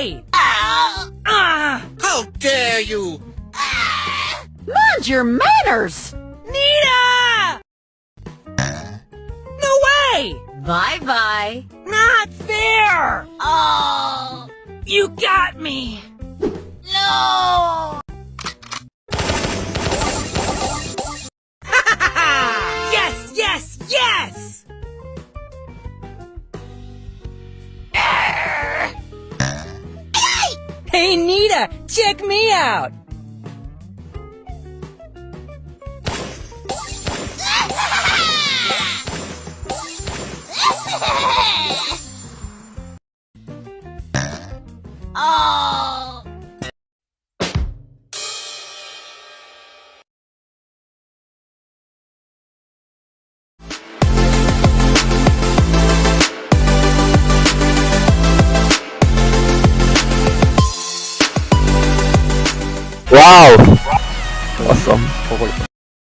Uh, how dare you! Mind your manners! Nita! No way! Bye-bye. Not fair! Oh! You got me! No! Hey, Nita, check me out! Oh. Wow.